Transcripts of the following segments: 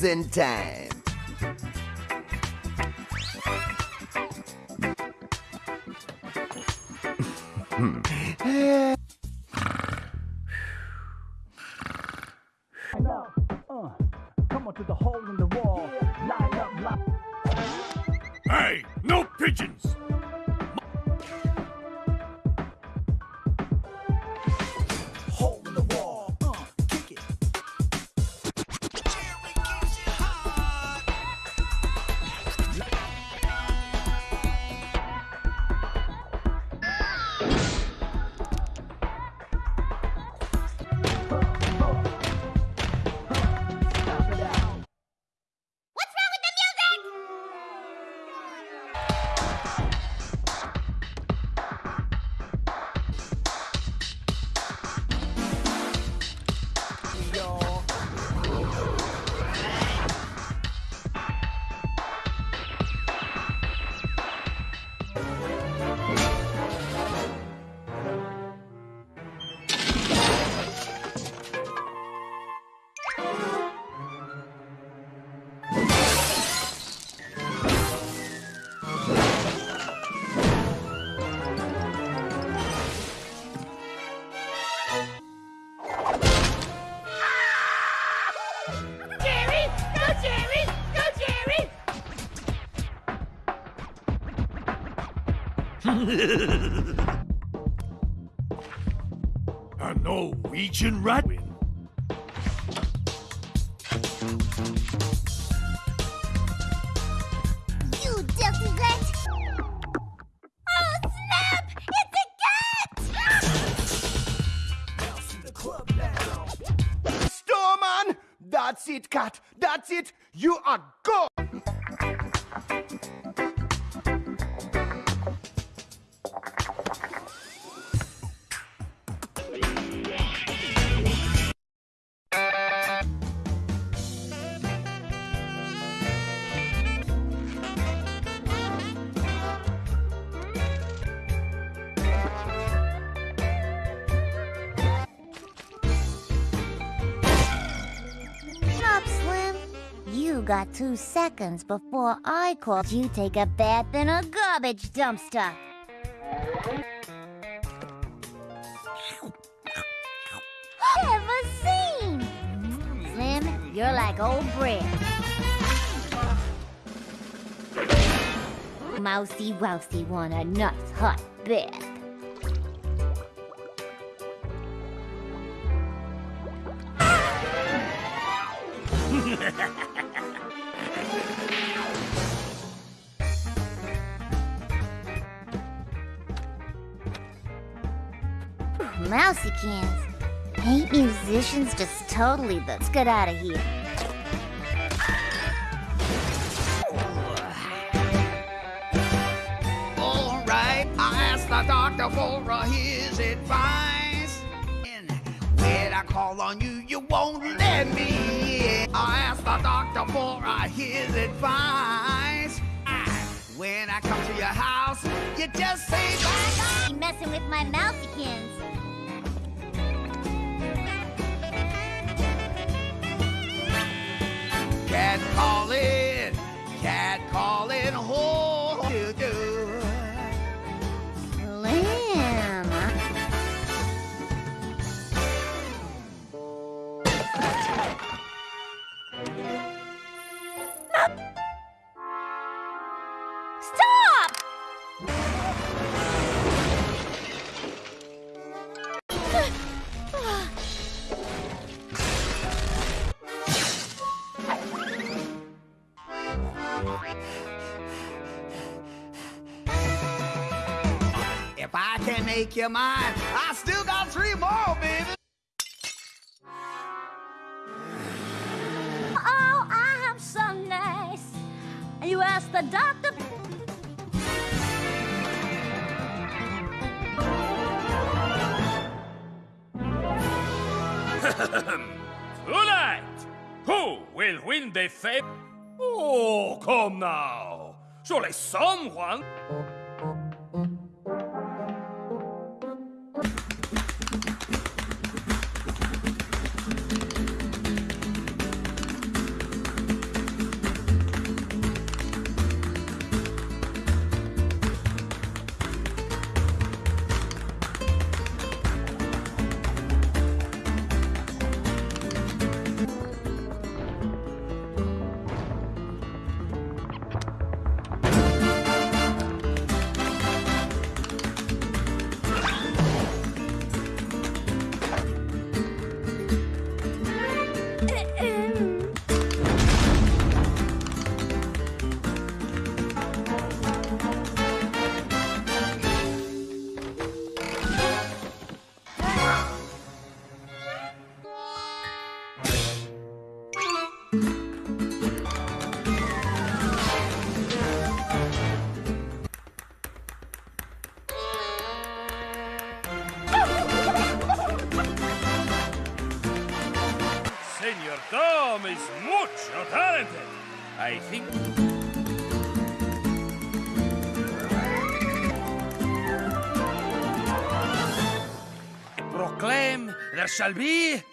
Closing time. A Norwegian rat Two seconds before I called you take a bath in a garbage dumpster. Ever seen? Slim, you're like old bread. Mousy Wousy want a nice hot bath. Mousykins. Ain't musicians just totally. Let's get out of here. All right, I asked the doctor for uh, his advice. And when I call on you, you won't let me in. I asked the doctor for uh, his advice. When I come to your house, you just say bye You messing with my Mousykins. Cat calling, cat calling, oh, can make you mine, I still got three more, baby. Oh, I am so nice. You ask the doctor. Tonight, who will win the fame? Oh, come now. Surely someone. Shall be.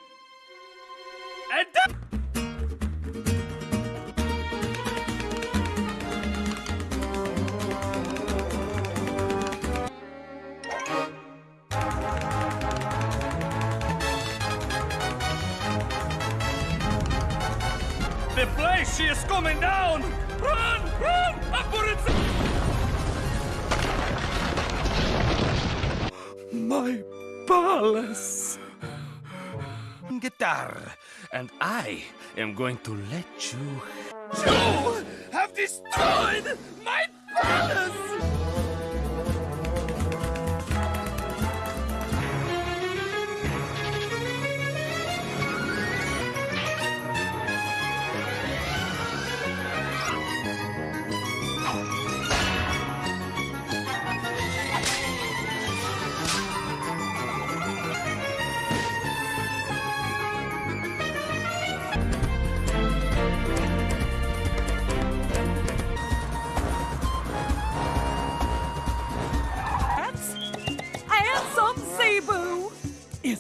I am going to let you. You have destroyed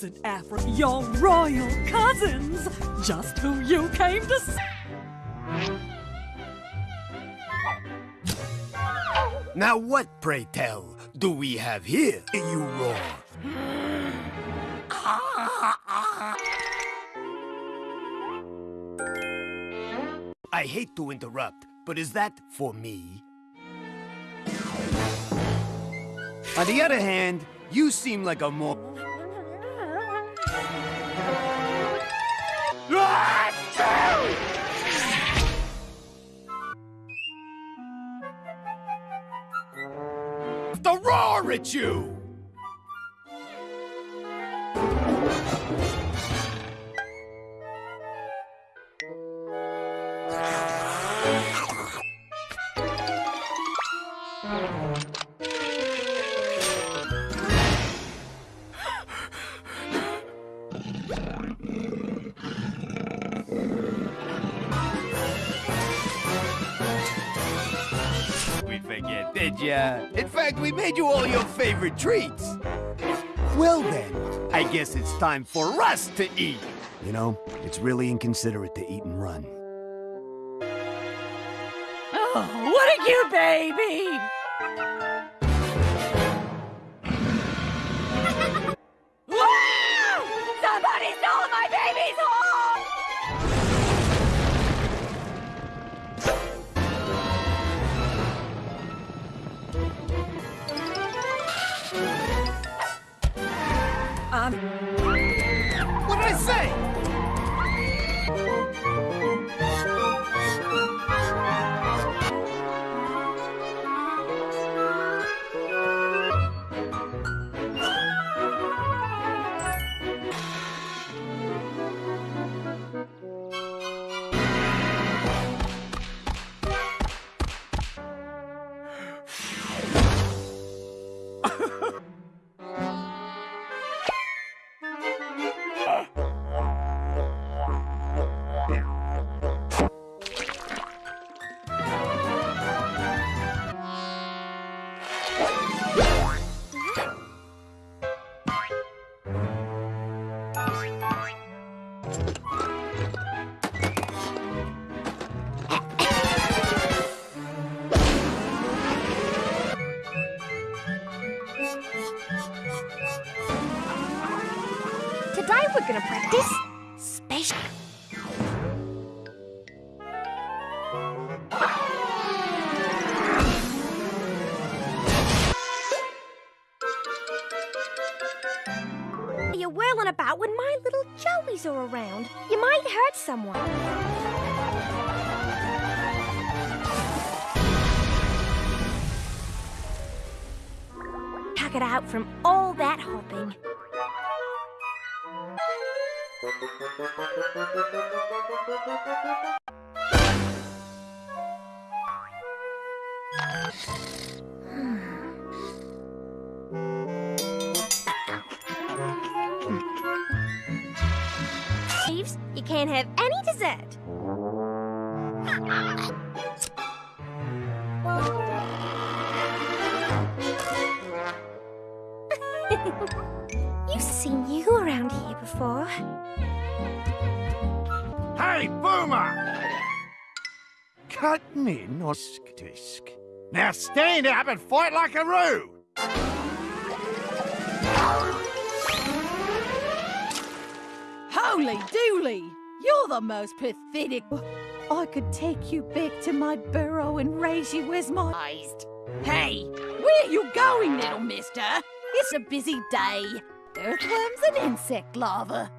Isn't Afra your royal cousins? Just who you came to see. Now what, pray tell, do we have here, you roar? I hate to interrupt, but is that for me? On the other hand, you seem like a more... The you! Favorite treats. Well then, I guess it's time for us to eat. You know, it's really inconsiderate to eat and run. Oh, what a cute baby! Thieves, you can't have any dessert. Now stand up and fight like a roo! Holy dooly! You're the most pathetic... I could take you back to my burrow and raise you as my... Hey, where are you going, little mister? It's a busy day. Earthworms and insect larva.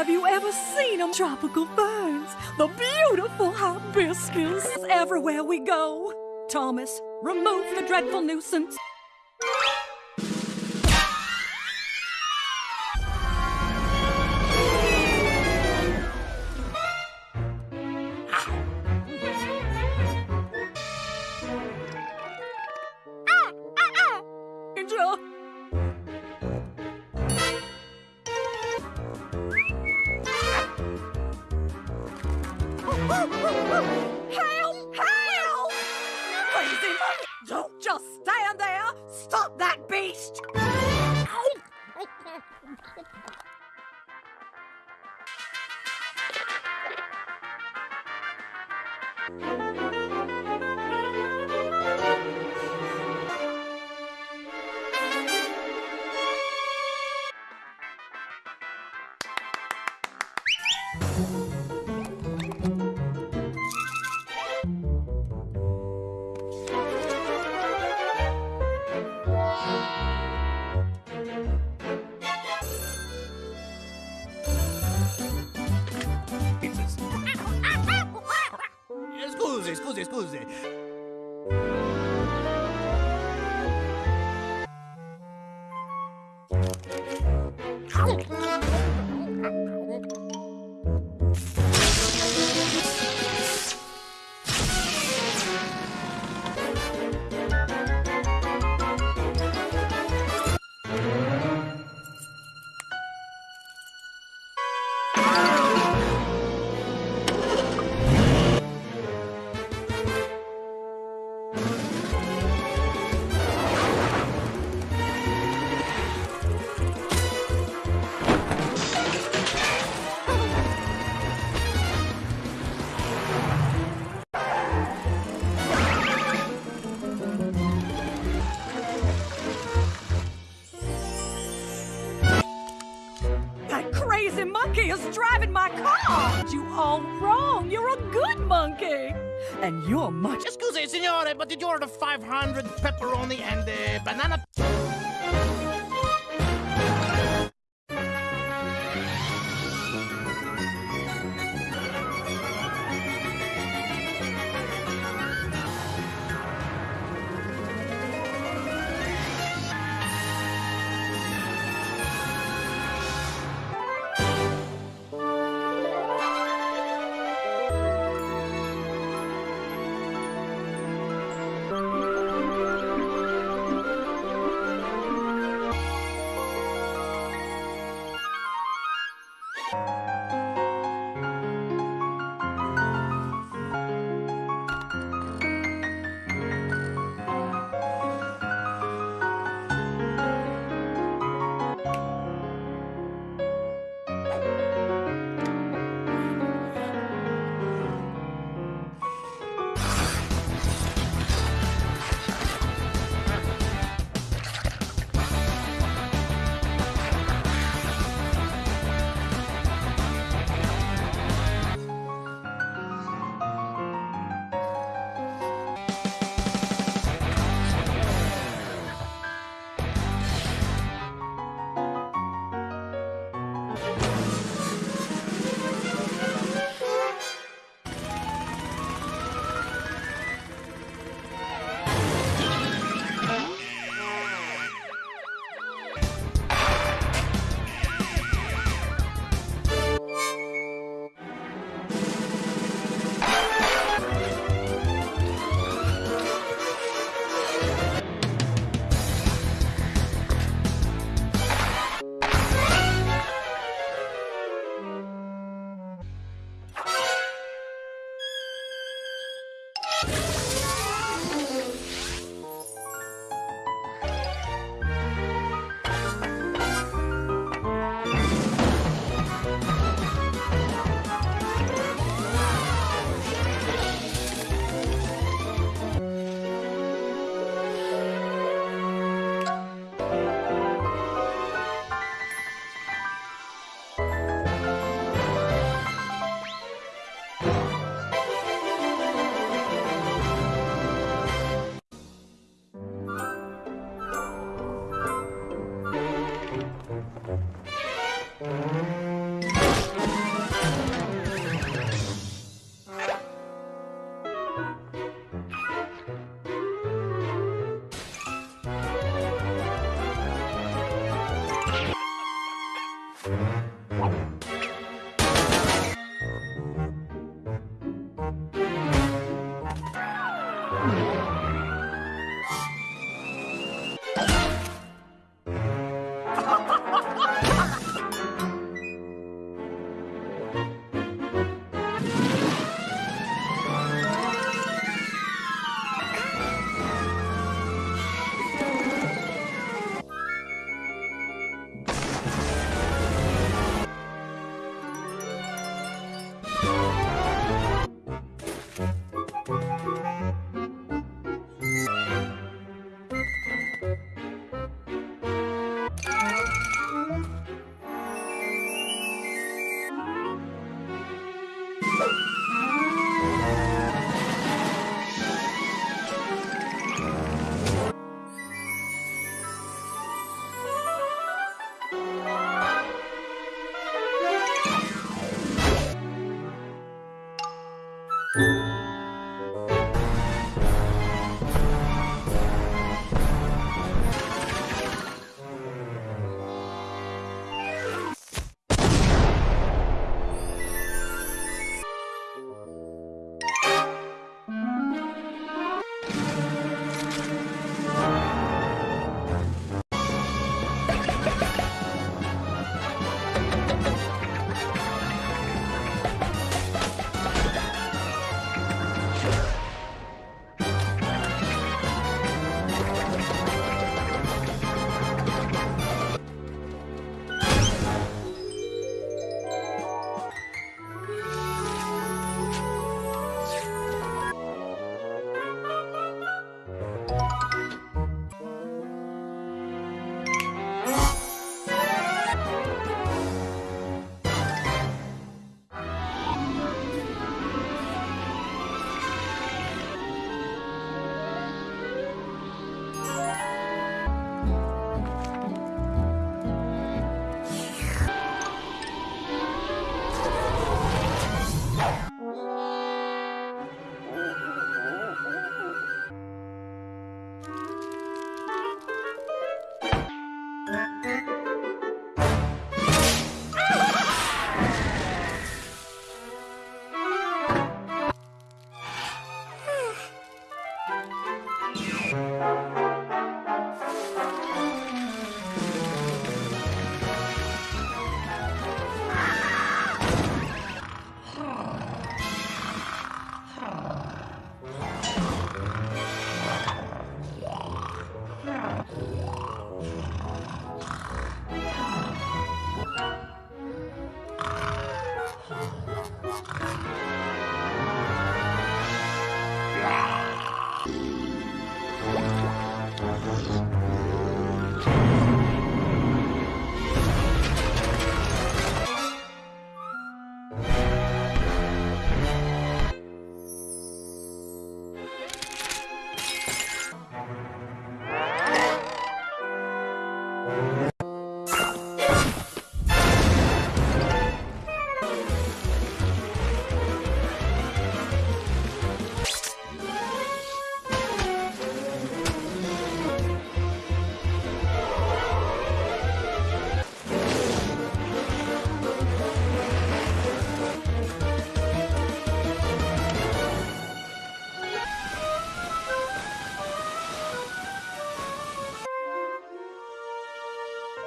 Have you ever seen them? Tropical ferns, the beautiful hibiscus everywhere we go. Thomas, remove the dreadful nuisance.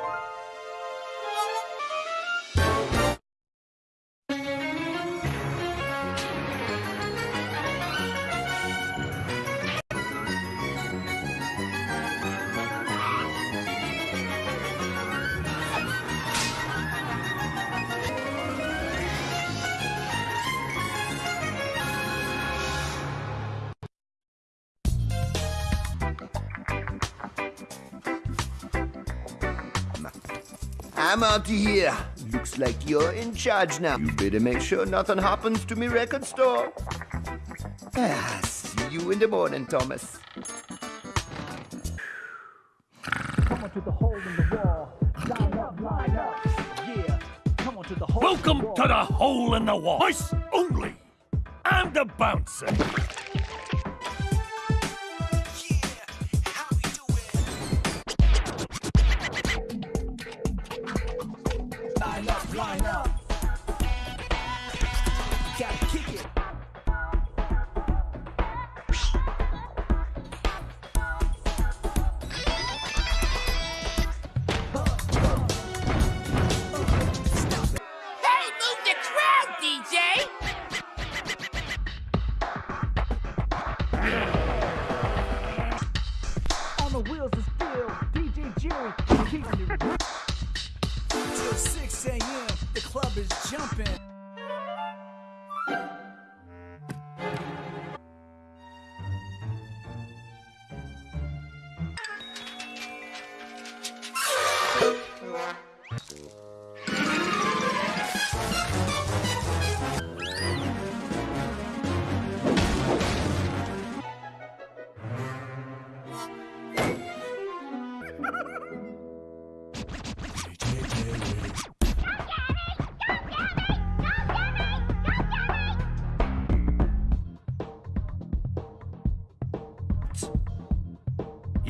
Bye. I'm out of here. Looks like you're in charge now. You better make sure nothing happens to me record store. Ah, see you in the morning, Thomas. Come on to the hole in the wall. Line up, line hole in the Welcome wall. to the hole in the wall. Mice only. I'm the bouncer.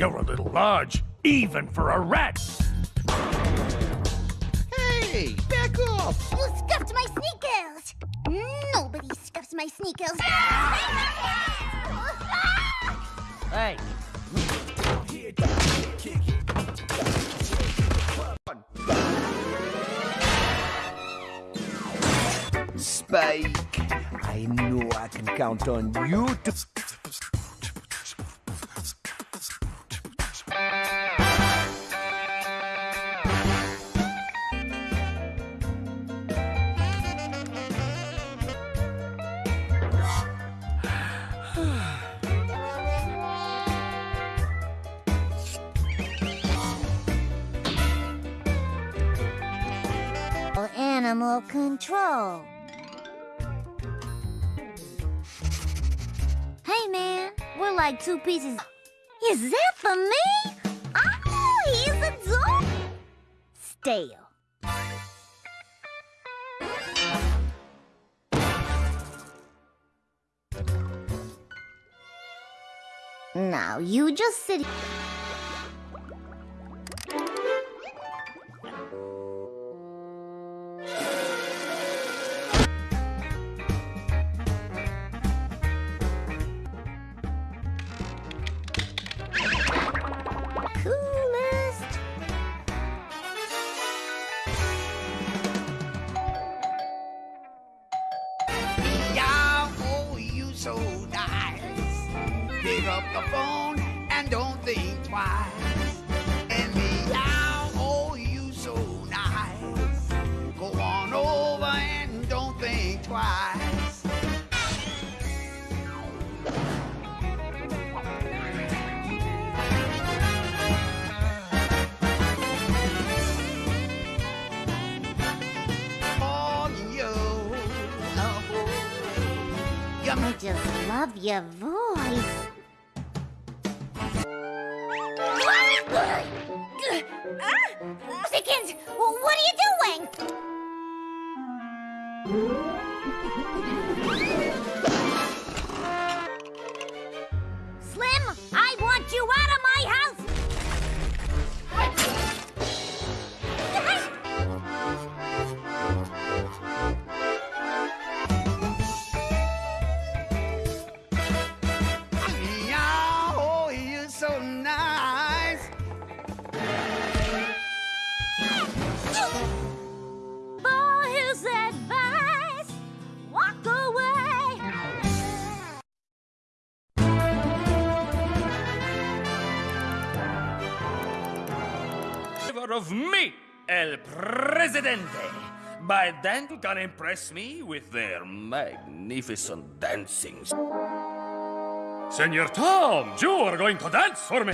You're a little large, even for a rat. Hey, back off! You scuffed my sneakers! Nobody scuffs my sneakers! Hey, Spike, I know I can count on you to. Two pieces. Is that for me? Oh, he's a dog. Stale. Now you just sit. Coolest. Love your voice. Of me, El Presidente. By then you can impress me with their magnificent dancing. Senor Tom, you are going to dance for me.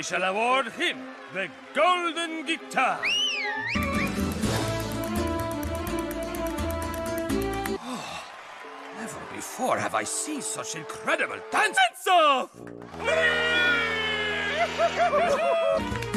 I shall award him the Golden Guitar. Oh, never before have I seen such incredible dance.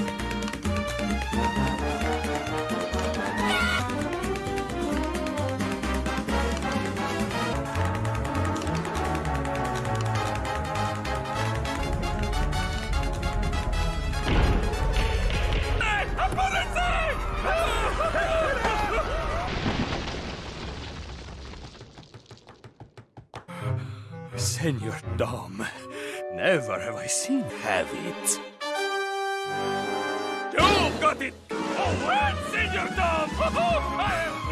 Senor Dom, never have I seen have it. You've got it! Oh, well, Senor Dom! Am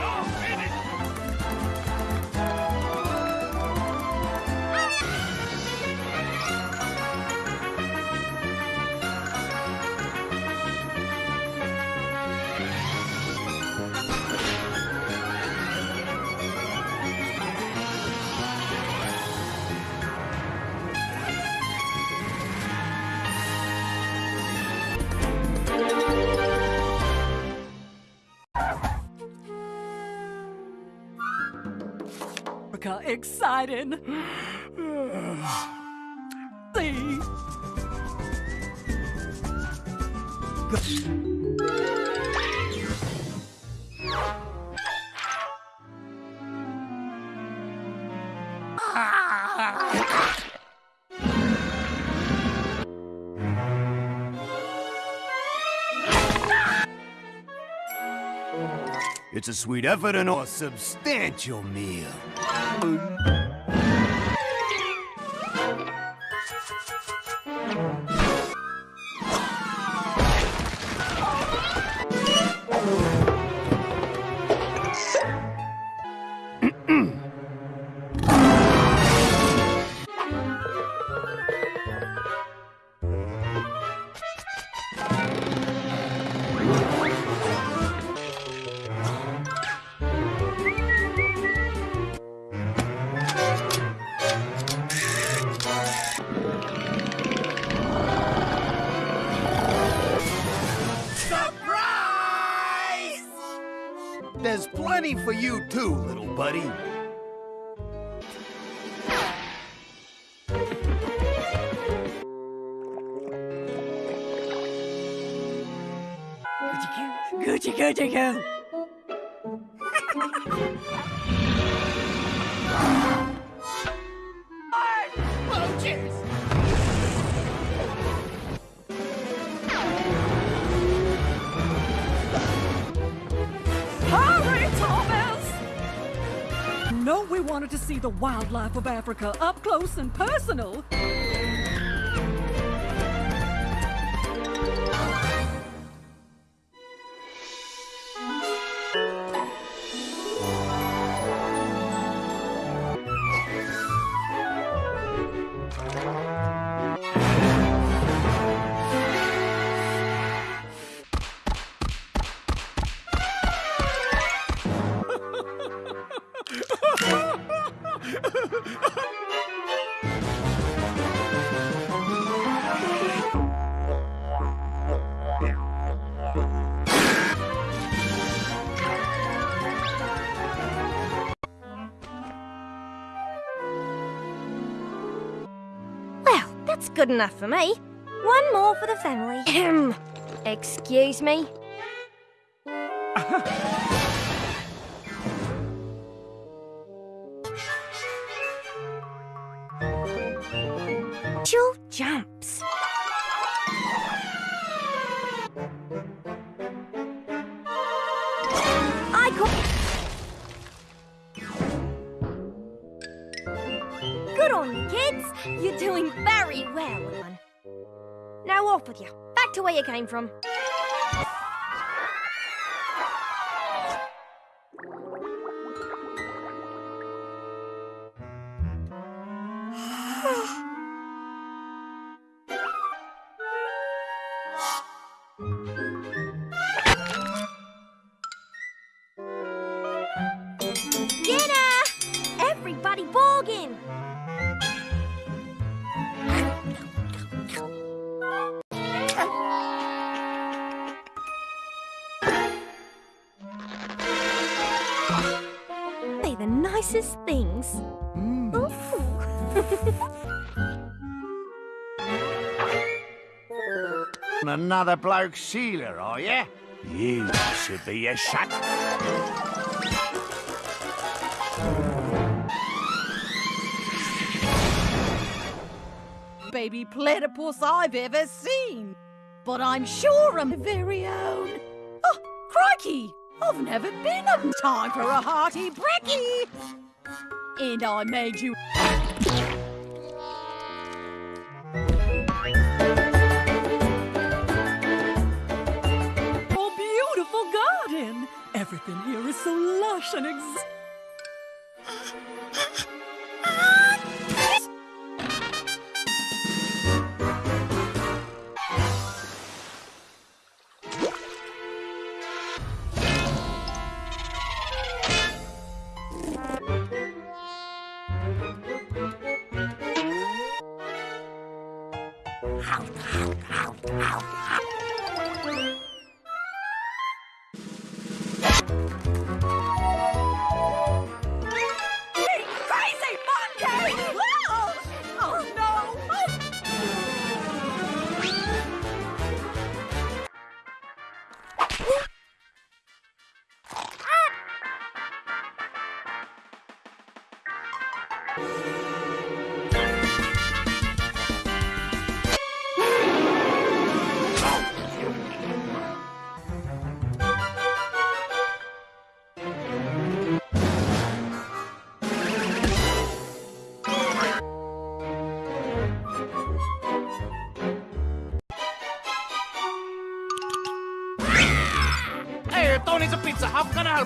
exciting. See? It's a sweet effort and a substantial meal. Fui. Wildlife of Africa up close and personal. Good enough for me. One more for the family. Excuse me. Another bloke sealer, are you? You should be a shut. Baby platypus I've ever seen. But I'm sure I'm very own. Oh, crikey! I've never been on time for a hearty brekkie. And I made you. Everything here is so lush and ex.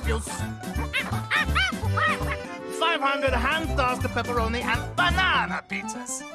How can I help you? 500 hand-tossed pepperoni and banana pizzas.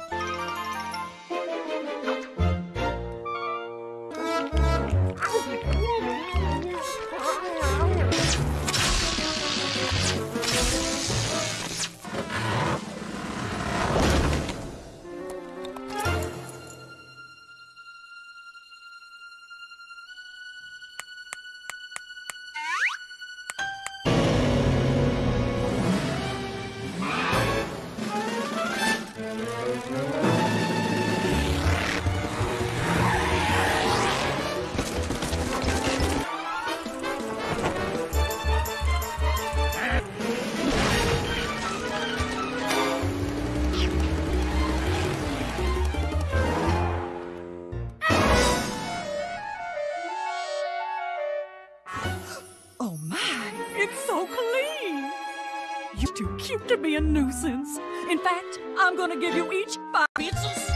A nuisance. In fact, I'm gonna give you each five pizzas.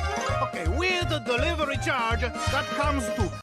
Okay, with the delivery charge, that comes to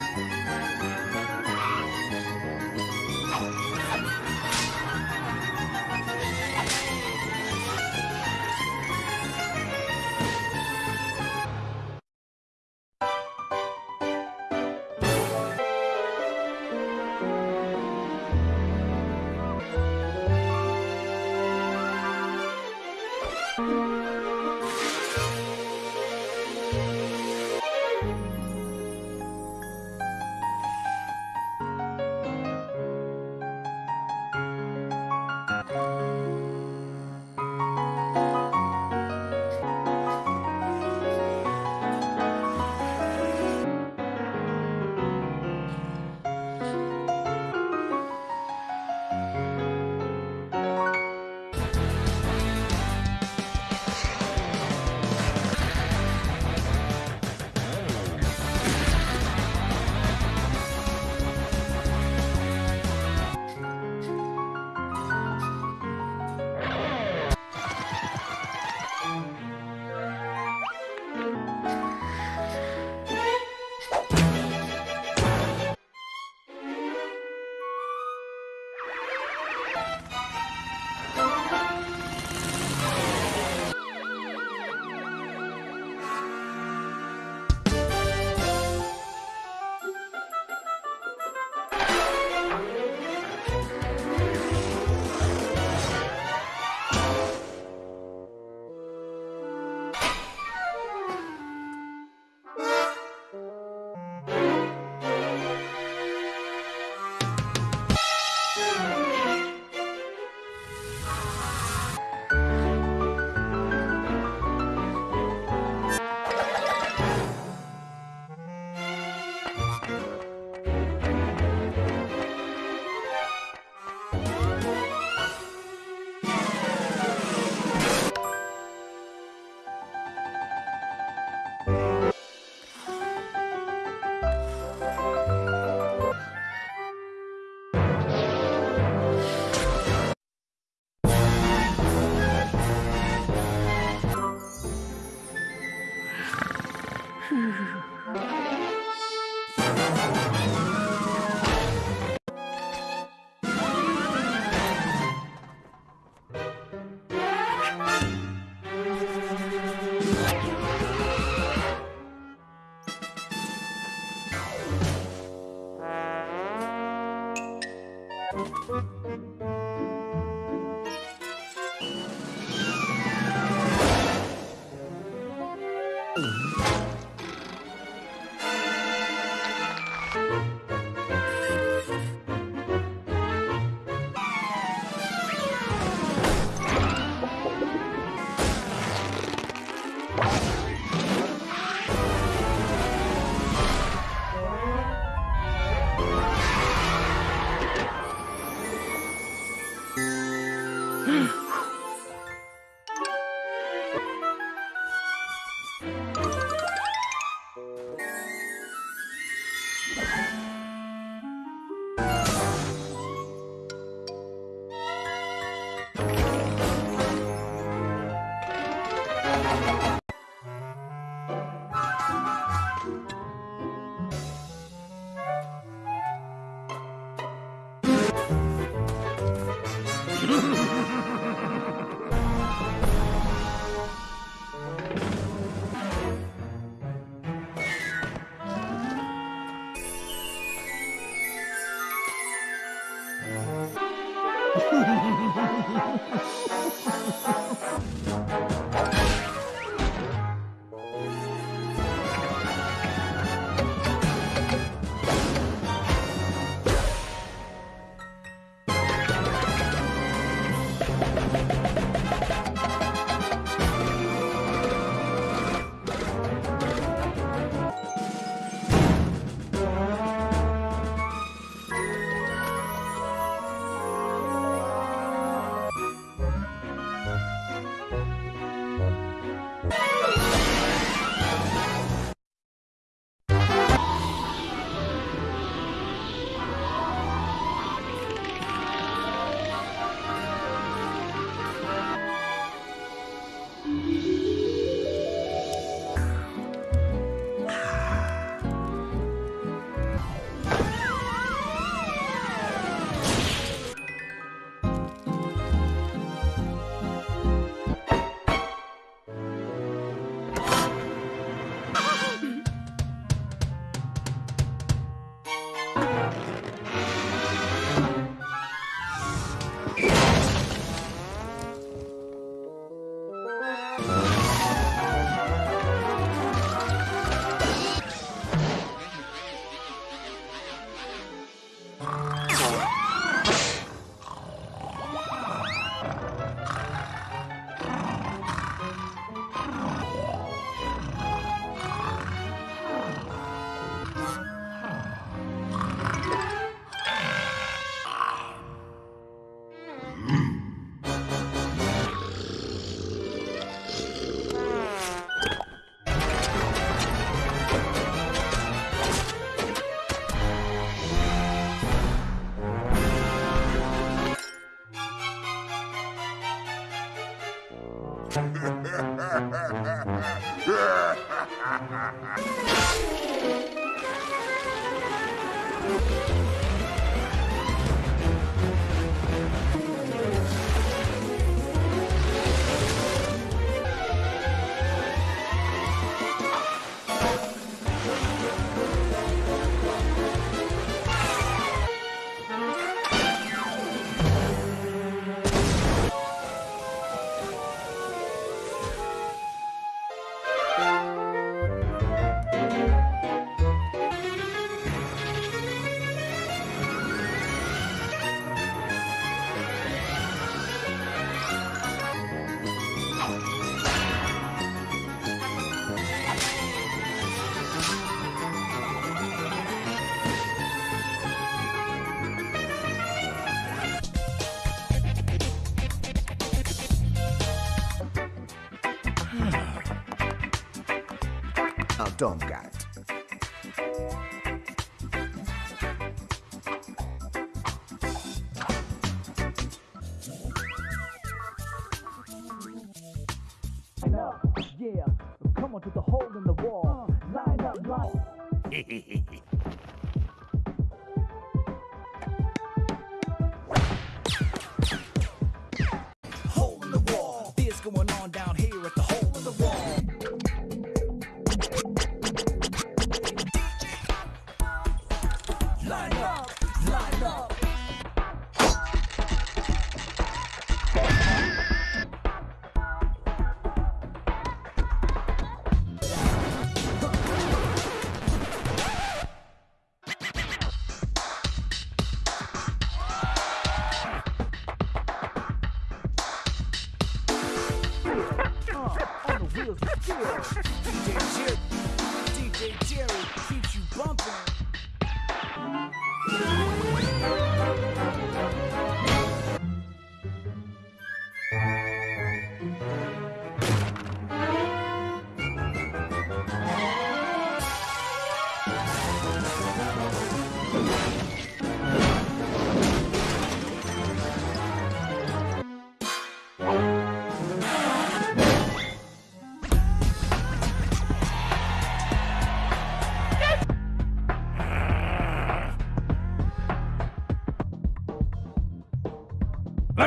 Yeah, come on to the hole in the wall. Line up, line.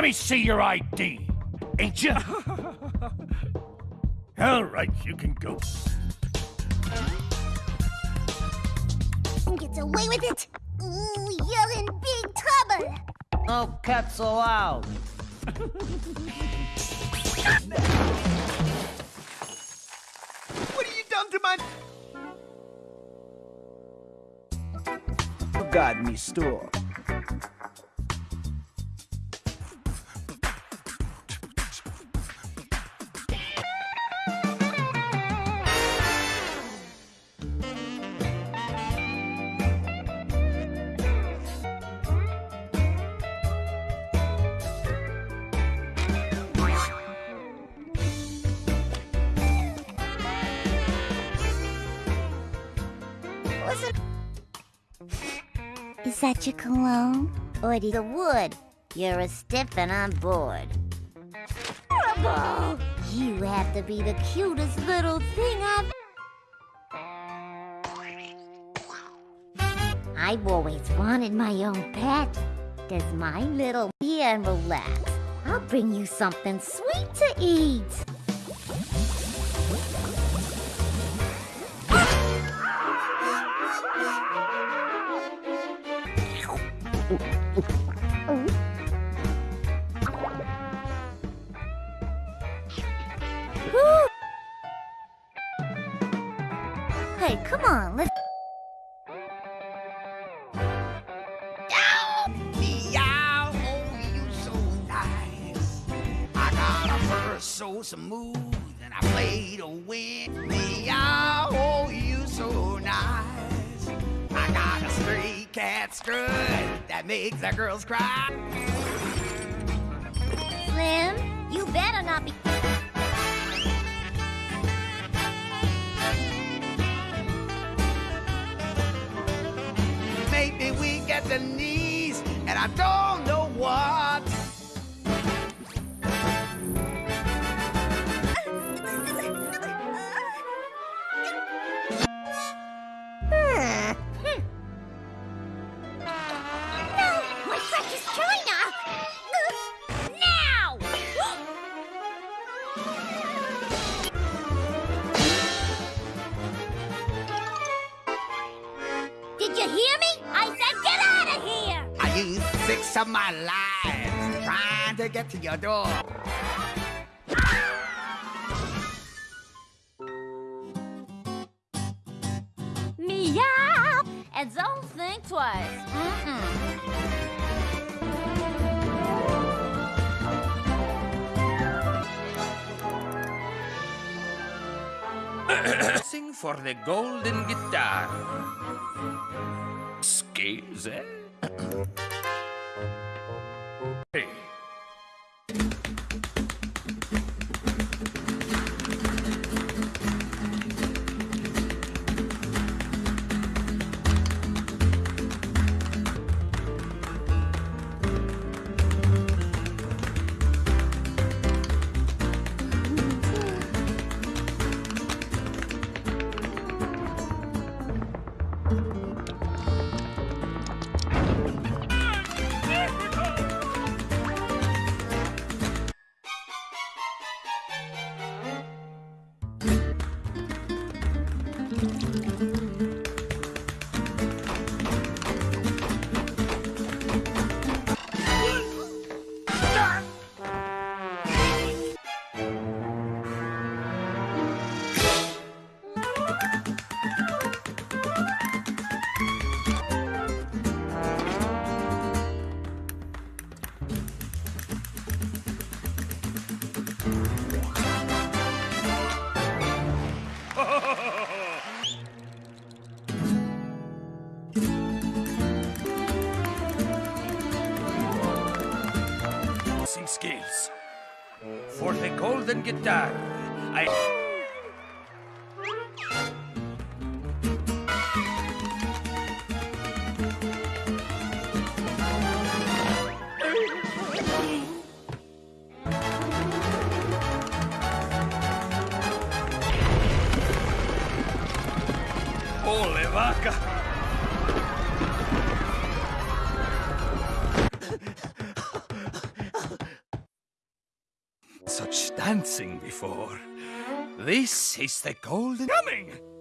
me see your ID. Ain't you? All right, you can go. Gets away with it. Ooh, you're in big trouble. Oh, no cats allowed. What have you done to my... Got me store. That your cologne? Or the wood? You're a stiff and I'm bored. You have to be the cutest little thing I've... I've always wanted my own pet. Does my little here and relax. I'll bring you something sweet to eat. So smooth, and I play to win. Meow, oh, you so nice. I got a stray cat strut that makes the girls cry. Slim, you better not be... Make me weak at the knees, and I don't know what. Did you hear me? I said get out of here! I used six of my lives trying to get to your door. Meow! And don't think twice. Mm-mm. Sing for the golden guitar. Scales, eh? Vaca! Such dancing before. This is the golden... Coming!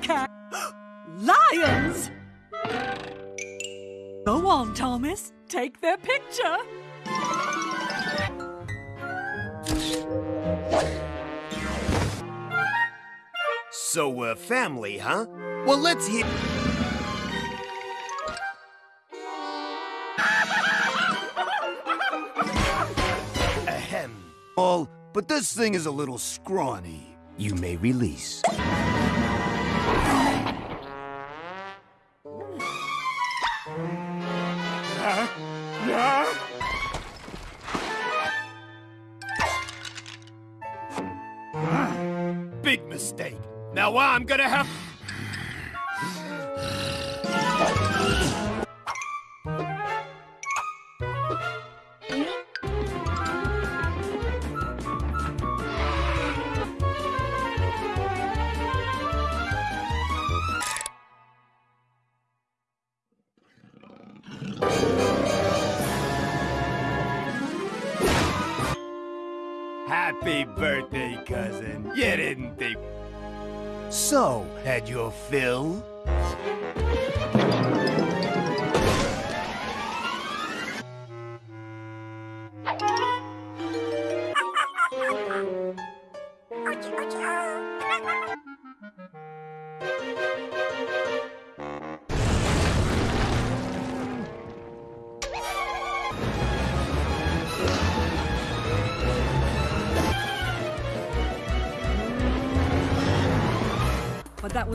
Meerkat, lions. Go on, Thomas, take their picture. So we're family, huh? Well, let's hear. Ahem. All, but this thing is a little scrawny. You may release. Now I'm gonna have. Happy birthday, cousin. You didn't think. So, had your fill?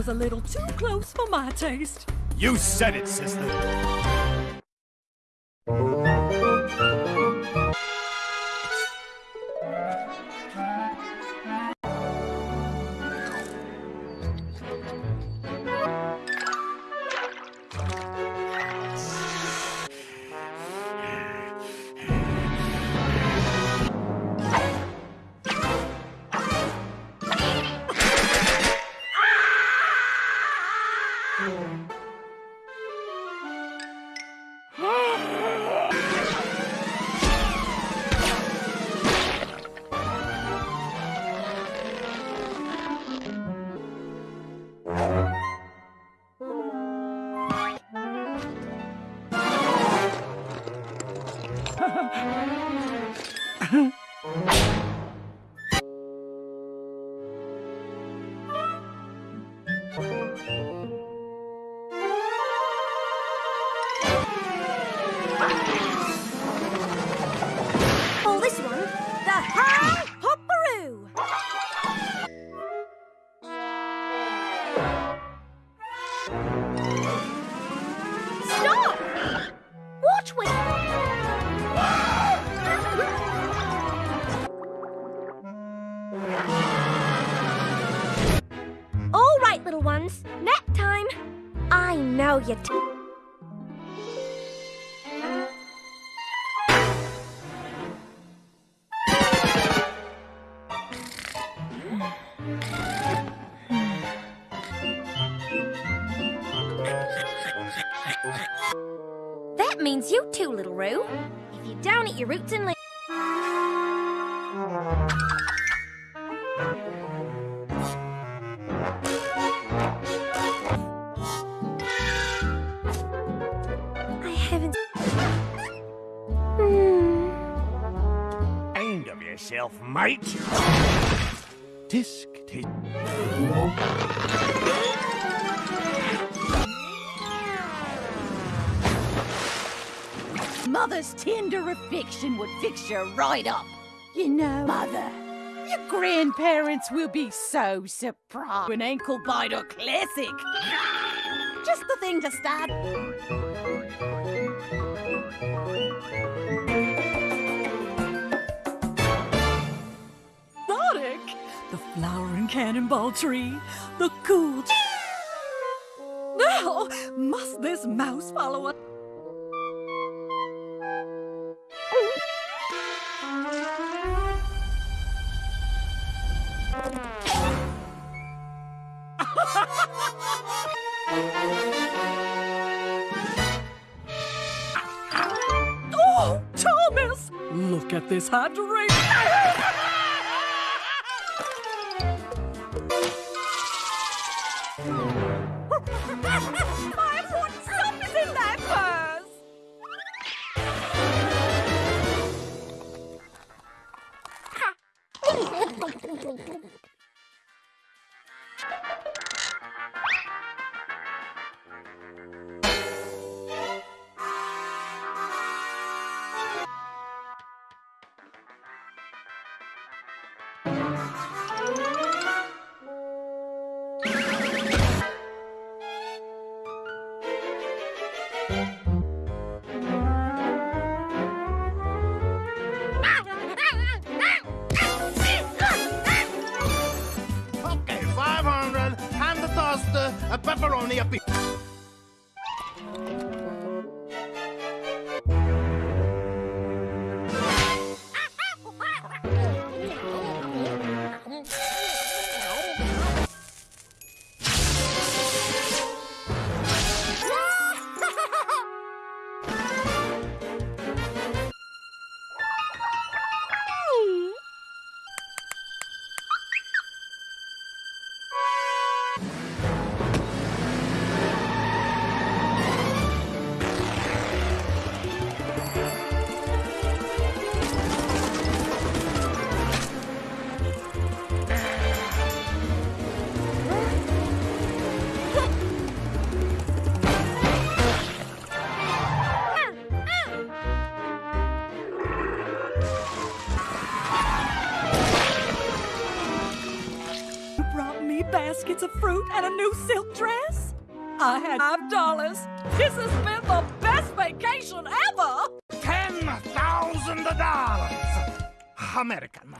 Was a little too close for my taste. You said it, sister. Mate. Tisk, tisk. Mother's tender affection would fix you right up. You know, Mother, your grandparents will be so surprised when Ankle Biter Classic Just the thing to start. Cannonball tree, the cool. Now, must this mouse follow us? Oh, Thomas! Look at this hydration. This has been the best vacation ever! Ten thousand dollars. American.